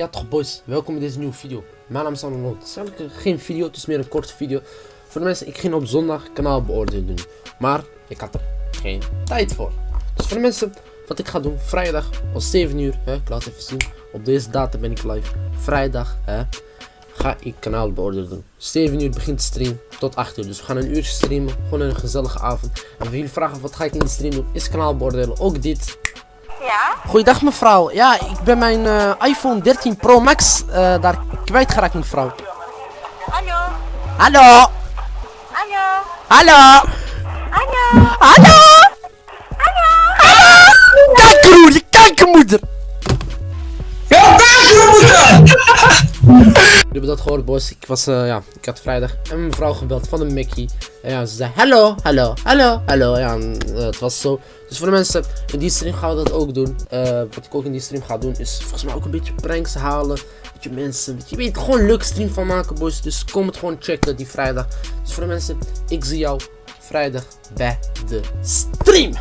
Ja toch boys, welkom in deze nieuwe video. Mijn naam is Arnold. Het is eigenlijk geen video, het is meer een korte video. Voor de mensen, ik ging op zondag kanaal beoordelen doen. Maar ik had er geen tijd voor. Dus voor de mensen, wat ik ga doen, vrijdag om 7 uur, hè, ik laat even zien. Op deze datum ben ik live. Vrijdag, hè, ga ik kanaal beoordelen doen. 7 uur begint de stream tot 8 uur. Dus we gaan een uurtje streamen, gewoon een gezellige avond. En voor jullie vragen, wat ga ik in de stream doen, is kanaal beoordelen. Ook dit, Ja? Goeiedag mevrouw. Ja, ik ben mijn eh, iPhone 13 Pro Max eh, daar kwijtgeraakt mevrouw. Hallo? Hallo? Hallo? Hallo? Hallo? Hallo? Jullie hebben dat gehoord boys. Ik was, eh, ja, ik had vrijdag een mevrouw gebeld van de Mickey. En ja, ze zei hallo, hallo, hallo, hallo. Ja, en, eh, het was zo. Dus voor de mensen, in die stream gaan we dat ook doen. Eh, wat ik ook in die stream ga doen, is volgens mij ook een beetje pranks halen. Weet je, mensen, je, weet gewoon een leuk stream van maken boys. Dus kom het gewoon checken die vrijdag. Dus voor de mensen, ik zie jou vrijdag bij de stream.